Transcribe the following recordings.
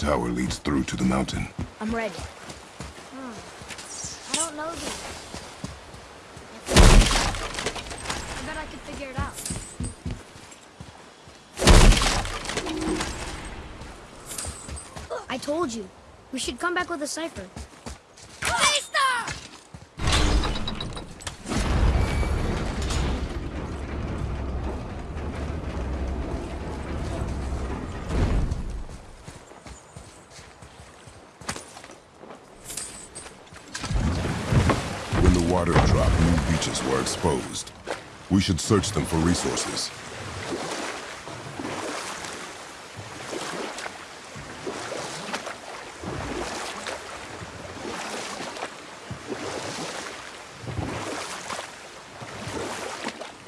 tower leads through to the mountain. I'm ready. Hmm. I don't know this. I told you. We should come back with a cipher. When the water dropped, new beaches were exposed. We should search them for resources.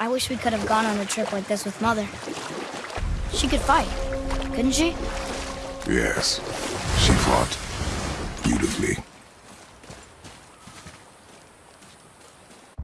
I wish we could have gone on a trip like this with Mother. She could fight, couldn't she? Yes, she fought beautifully.